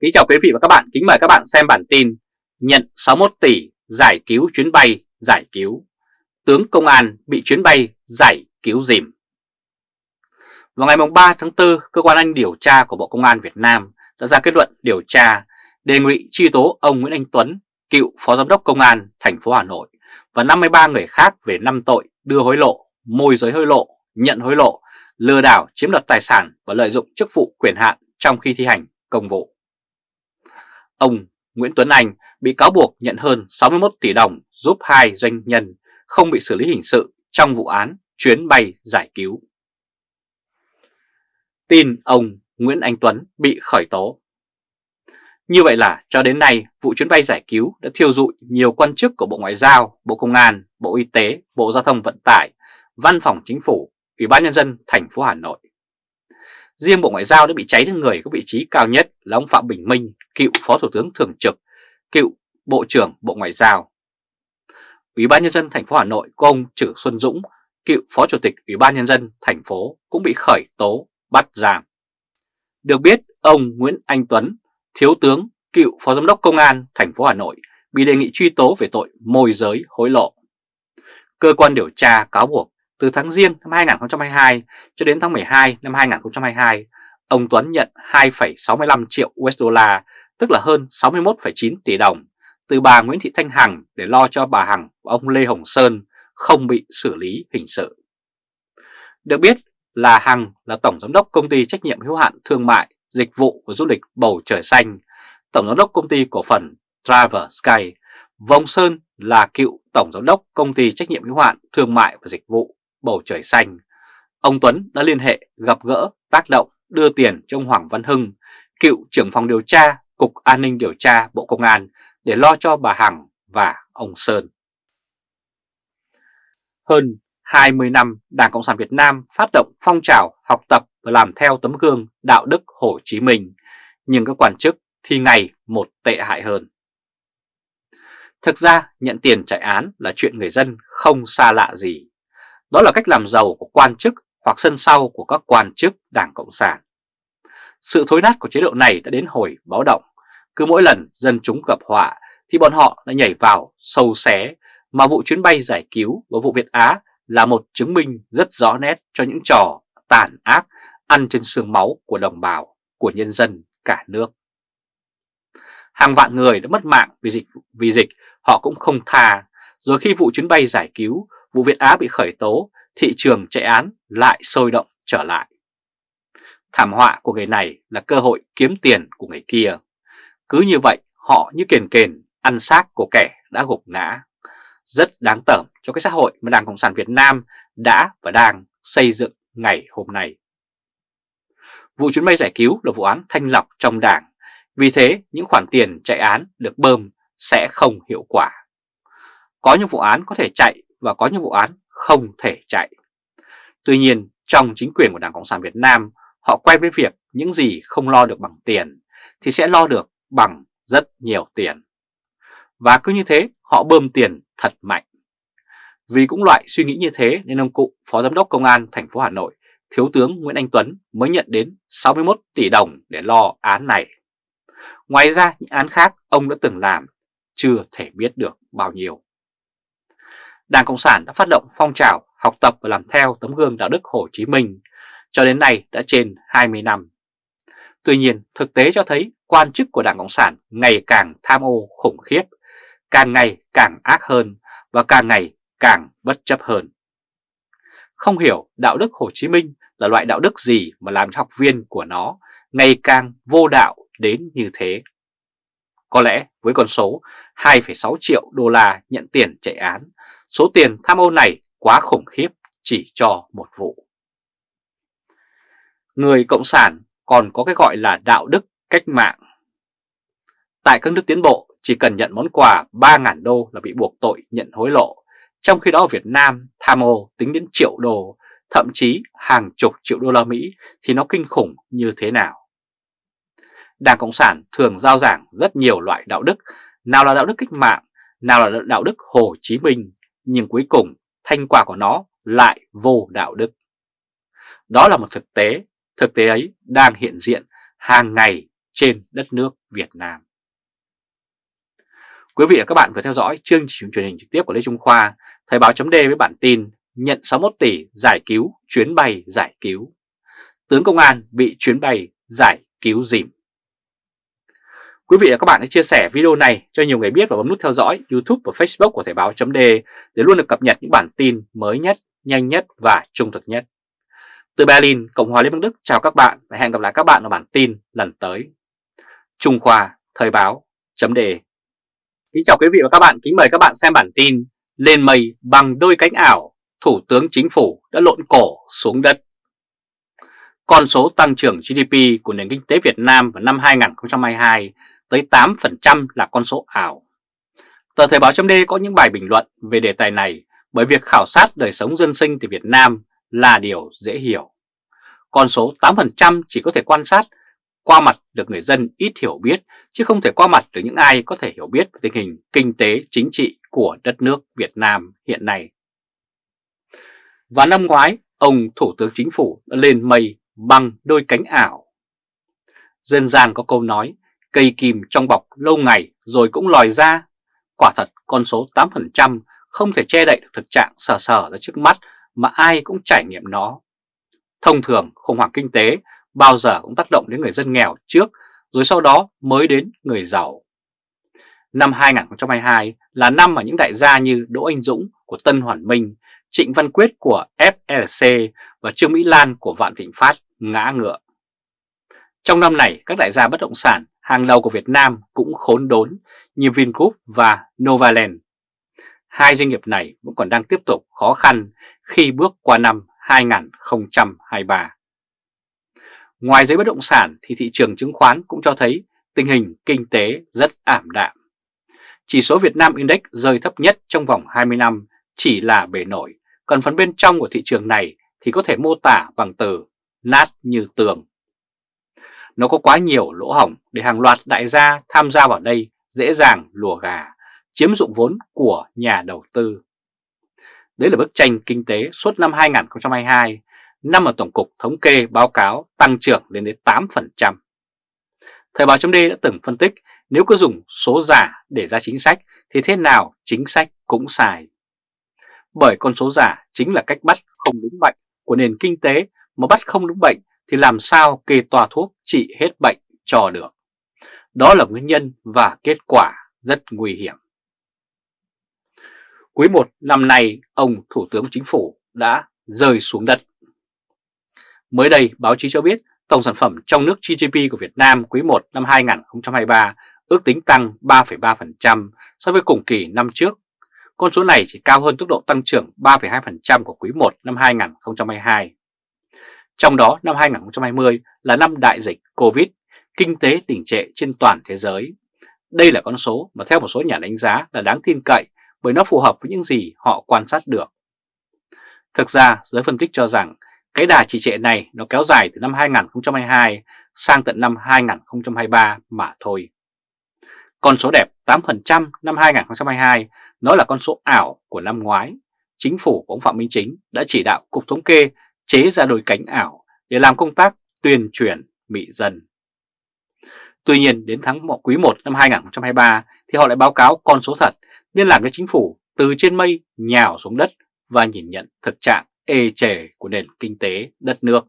Kính chào quý vị và các bạn, kính mời các bạn xem bản tin Nhận 61 tỷ giải cứu chuyến bay, giải cứu. Tướng công an bị chuyến bay giải cứu dìm. Vào ngày 3 tháng 4, Cơ quan Anh điều tra của Bộ Công an Việt Nam đã ra kết luận điều tra đề nghị truy tố ông Nguyễn Anh Tuấn, cựu Phó Giám đốc Công an thành phố Hà Nội và 53 người khác về 5 tội đưa hối lộ, môi giới hối lộ, nhận hối lộ, lừa đảo chiếm đoạt tài sản và lợi dụng chức vụ quyền hạn trong khi thi hành công vụ. Ông Nguyễn Tuấn Anh bị cáo buộc nhận hơn 61 tỷ đồng giúp hai doanh nhân không bị xử lý hình sự trong vụ án chuyến bay giải cứu. Tin ông Nguyễn Anh Tuấn bị khởi tố Như vậy là cho đến nay vụ chuyến bay giải cứu đã thiêu dụi nhiều quan chức của Bộ Ngoại giao, Bộ Công an, Bộ Y tế, Bộ Giao thông Vận tải, Văn phòng Chính phủ, Ủy ban Nhân dân thành phố Hà Nội. Riêng Bộ Ngoại giao đã bị cháy đến người có vị trí cao nhất là ông Phạm Bình Minh, cựu Phó Thủ tướng Thường trực, cựu Bộ trưởng Bộ Ngoại giao. Ủy ban Nhân dân thành phố Hà Nội của ông Trử Xuân Dũng, cựu Phó Chủ tịch Ủy ban Nhân dân thành phố cũng bị khởi tố, bắt giam. Được biết, ông Nguyễn Anh Tuấn, Thiếu tướng, cựu Phó Giám đốc Công an thành phố Hà Nội bị đề nghị truy tố về tội môi giới hối lộ. Cơ quan điều tra cáo buộc từ tháng Giêng năm 2022 cho đến tháng 12 năm 2022, ông Tuấn nhận 2,65 triệu USD, tức là hơn 61,9 tỷ đồng, từ bà Nguyễn Thị Thanh Hằng để lo cho bà Hằng và ông Lê Hồng Sơn không bị xử lý hình sự. Được biết là Hằng là Tổng Giám đốc Công ty Trách nhiệm hữu hạn Thương mại, Dịch vụ và Du lịch Bầu Trời Xanh, Tổng Giám đốc Công ty Cổ phần Travel Sky, Vong Sơn là cựu Tổng Giám đốc Công ty Trách nhiệm hữu hạn Thương mại và Dịch vụ bầu trời xanh, ông Tuấn đã liên hệ gặp gỡ, tác động, đưa tiền cho ông Hoàng Văn Hưng, cựu trưởng phòng điều tra Cục An ninh Điều tra Bộ Công an để lo cho bà Hằng và ông Sơn. Hơn 20 năm Đảng Cộng sản Việt Nam phát động phong trào học tập và làm theo tấm gương đạo đức Hồ Chí Minh, nhưng các quan chức thì ngày một tệ hại hơn. Thực ra nhận tiền chạy án là chuyện người dân không xa lạ gì. Đó là cách làm giàu của quan chức hoặc sân sau của các quan chức Đảng Cộng sản. Sự thối nát của chế độ này đã đến hồi báo động. Cứ mỗi lần dân chúng gặp họa thì bọn họ đã nhảy vào sâu xé mà vụ chuyến bay giải cứu và vụ Việt Á là một chứng minh rất rõ nét cho những trò tàn ác ăn trên xương máu của đồng bào, của nhân dân cả nước. Hàng vạn người đã mất mạng vì dịch, vì dịch họ cũng không tha, rồi khi vụ chuyến bay giải cứu vụ Việt Á bị khởi tố, thị trường chạy án lại sôi động trở lại. Thảm họa của người này là cơ hội kiếm tiền của người kia. Cứ như vậy, họ như kền kền, ăn xác của kẻ đã gục ngã. Rất đáng tởm cho cái xã hội mà Đảng Cộng sản Việt Nam đã và đang xây dựng ngày hôm nay. Vụ chuyến bay giải cứu là vụ án thanh lọc trong đảng, vì thế những khoản tiền chạy án được bơm sẽ không hiệu quả. Có những vụ án có thể chạy và có những vụ án không thể chạy. Tuy nhiên, trong chính quyền của Đảng Cộng sản Việt Nam, họ quay với việc những gì không lo được bằng tiền thì sẽ lo được bằng rất nhiều tiền. Và cứ như thế, họ bơm tiền thật mạnh. Vì cũng loại suy nghĩ như thế nên ông cụ Phó Giám đốc Công an thành phố Hà Nội, Thiếu tướng Nguyễn Anh Tuấn mới nhận đến 61 tỷ đồng để lo án này. Ngoài ra những án khác ông đã từng làm chưa thể biết được bao nhiêu. Đảng Cộng sản đã phát động phong trào học tập và làm theo tấm gương đạo đức Hồ Chí Minh cho đến nay đã trên 20 năm. Tuy nhiên, thực tế cho thấy quan chức của Đảng Cộng sản ngày càng tham ô khủng khiếp, càng ngày càng ác hơn và càng ngày càng bất chấp hơn. Không hiểu đạo đức Hồ Chí Minh là loại đạo đức gì mà làm cho học viên của nó ngày càng vô đạo đến như thế. Có lẽ với con số 2,6 triệu đô la nhận tiền chạy án Số tiền tham ô này quá khủng khiếp chỉ cho một vụ. Người Cộng sản còn có cái gọi là đạo đức cách mạng. Tại các nước tiến bộ, chỉ cần nhận món quà 3.000 đô là bị buộc tội nhận hối lộ. Trong khi đó ở Việt Nam, tham ô tính đến triệu đô, thậm chí hàng chục triệu đô la Mỹ thì nó kinh khủng như thế nào. Đảng Cộng sản thường giao giảng rất nhiều loại đạo đức, nào là đạo đức cách mạng, nào là đạo đức Hồ Chí Minh, nhưng cuối cùng thành quả của nó lại vô đạo đức. Đó là một thực tế, thực tế ấy đang hiện diện hàng ngày trên đất nước Việt Nam. Quý vị và các bạn vừa theo dõi chương trình truyền hình trực tiếp của Lê Trung Khoa, Thời báo chấm với bản tin nhận 61 tỷ giải cứu chuyến bay giải cứu. Tướng công an bị chuyến bay giải cứu dìm. Quý vị và các bạn hãy chia sẻ video này cho nhiều người biết và bấm nút theo dõi YouTube và Facebook của Thời báo .d để luôn được cập nhật những bản tin mới nhất, nhanh nhất và trung thực nhất. Từ Berlin, Cộng hòa Liên bang Đức chào các bạn và hẹn gặp lại các bạn ở bản tin lần tới. Trung Khoa Thời báo chấm đề Kính chào quý vị và các bạn, kính mời các bạn xem bản tin Lên mây bằng đôi cánh ảo, Thủ tướng Chính phủ đã lộn cổ xuống đất. Con số tăng trưởng GDP của nền kinh tế Việt Nam vào năm 2022 tới 8% là con số ảo. Tờ Thời báo chấm có những bài bình luận về đề tài này bởi việc khảo sát đời sống dân sinh từ Việt Nam là điều dễ hiểu. Con số 8% chỉ có thể quan sát qua mặt được người dân ít hiểu biết, chứ không thể qua mặt được những ai có thể hiểu biết về tình hình kinh tế chính trị của đất nước Việt Nam hiện nay. Và năm ngoái, ông Thủ tướng Chính phủ đã lên mây bằng đôi cánh ảo. Dân gian có câu nói, cây kìm trong bọc lâu ngày rồi cũng lòi ra. Quả thật con số 8% không thể che đậy được thực trạng sờ sờ ra trước mắt mà ai cũng trải nghiệm nó. Thông thường khủng hoảng kinh tế bao giờ cũng tác động đến người dân nghèo trước rồi sau đó mới đến người giàu. Năm 2022 là năm mà những đại gia như Đỗ Anh Dũng của Tân Hoàn Minh, Trịnh Văn Quyết của FLC và Trương Mỹ Lan của Vạn Thịnh Phát ngã ngựa. Trong năm này, các đại gia bất động sản hàng đầu của Việt Nam cũng khốn đốn như Vingroup và Novaland. Hai doanh nghiệp này vẫn còn đang tiếp tục khó khăn khi bước qua năm 2023. Ngoài giấy bất động sản thì thị trường chứng khoán cũng cho thấy tình hình kinh tế rất ảm đạm. Chỉ số Việt Nam Index rơi thấp nhất trong vòng 20 năm chỉ là bề nổi, còn phần bên trong của thị trường này thì có thể mô tả bằng từ nát như tường. Nó có quá nhiều lỗ hỏng để hàng loạt đại gia tham gia vào đây dễ dàng lùa gà, chiếm dụng vốn của nhà đầu tư. Đấy là bức tranh kinh tế suốt năm 2022 năm mà Tổng cục Thống kê báo cáo tăng trưởng lên đến 8%. Thời báo chấm đã từng phân tích nếu cứ dùng số giả để ra chính sách thì thế nào chính sách cũng sai. Bởi con số giả chính là cách bắt không đúng bệnh của nền kinh tế mà bắt không đúng bệnh thì làm sao kê toa thuốc trị hết bệnh cho được. Đó là nguyên nhân và kết quả rất nguy hiểm. Quý 1 năm nay, ông Thủ tướng Chính phủ đã rơi xuống đất. Mới đây, báo chí cho biết tổng sản phẩm trong nước GDP của Việt Nam quý 1 năm 2023 ước tính tăng 3,3% so với cùng kỳ năm trước. Con số này chỉ cao hơn tốc độ tăng trưởng 3,2% của quý 1 năm 2022. Trong đó năm 2020 là năm đại dịch Covid, kinh tế đình trệ trên toàn thế giới. Đây là con số mà theo một số nhà đánh giá là đáng tin cậy bởi nó phù hợp với những gì họ quan sát được. Thực ra, giới phân tích cho rằng cái đà trì trệ này nó kéo dài từ năm 2022 sang tận năm 2023 mà thôi. Con số đẹp 8% năm 2022 nó là con số ảo của năm ngoái. Chính phủ của ông Phạm Minh Chính đã chỉ đạo Cục Thống kê chế ra đôi cánh ảo để làm công tác tuyên truyền mị dân. Tuy nhiên đến tháng 1 quý 1 năm 2023 thì họ lại báo cáo con số thật nên làm cho chính phủ từ trên mây nhào xuống đất và nhìn nhận thực trạng ê chề của nền kinh tế đất nước.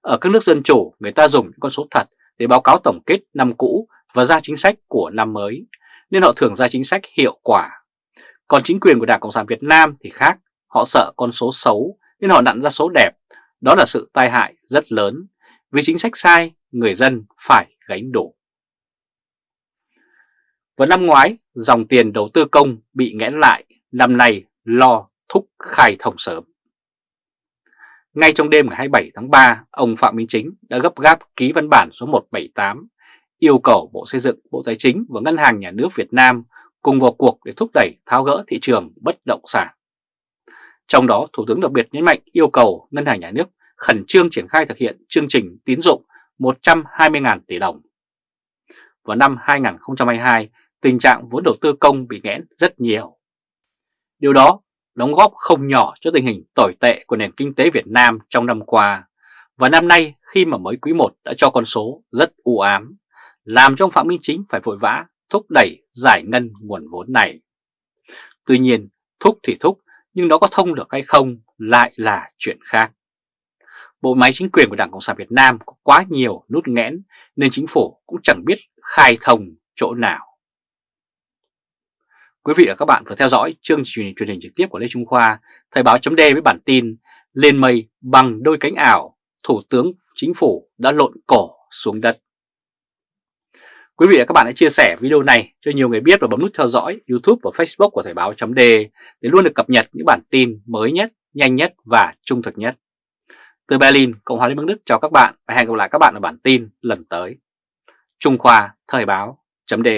Ở các nước dân chủ, người ta dùng những con số thật để báo cáo tổng kết năm cũ và ra chính sách của năm mới, nên họ thường ra chính sách hiệu quả. Còn chính quyền của Đảng Cộng sản Việt Nam thì khác, họ sợ con số xấu nên họ nặn ra số đẹp. Đó là sự tai hại rất lớn, vì chính sách sai, người dân phải gánh đủ. Vào năm ngoái, dòng tiền đầu tư công bị nghẽn lại, năm nay lo thúc khai thông sớm. Ngay trong đêm ngày 27 tháng 3, ông Phạm Minh Chính đã gấp gáp ký văn bản số 178 yêu cầu Bộ Xây dựng, Bộ Tài chính và Ngân hàng Nhà nước Việt Nam cùng vào cuộc để thúc đẩy tháo gỡ thị trường bất động sản. Trong đó, Thủ tướng đặc biệt nhấn mạnh yêu cầu Ngân hàng Nhà nước khẩn trương triển khai thực hiện chương trình tín dụng 120.000 tỷ đồng. Vào năm 2022, tình trạng vốn đầu tư công bị nghẽn rất nhiều. Điều đó đóng góp không nhỏ cho tình hình tồi tệ của nền kinh tế Việt Nam trong năm qua, Và năm nay khi mà mới quý 1 đã cho con số rất u ám, làm cho ông Phạm Minh Chính phải vội vã thúc đẩy giải ngân nguồn vốn này. Tuy nhiên, thúc thì thúc, nhưng nó có thông được hay không lại là chuyện khác. Bộ máy chính quyền của Đảng Cộng sản Việt Nam có quá nhiều nút nghẽn nên chính phủ cũng chẳng biết khai thông chỗ nào. Quý vị và các bạn vừa theo dõi chương trình truyền hình trực tiếp của Lê Trung Khoa, Thời báo chấm với bản tin Lên mây bằng đôi cánh ảo, Thủ tướng Chính phủ đã lộn cổ xuống đất. Quý vị và các bạn hãy chia sẻ video này cho nhiều người biết và bấm nút theo dõi YouTube và Facebook của Thời báo .d để luôn được cập nhật những bản tin mới nhất, nhanh nhất và trung thực nhất. Từ Berlin, Cộng hòa Liên bang Đức chào các bạn và hẹn gặp lại các bạn ở bản tin lần tới. Trung Khoa Thời báo .d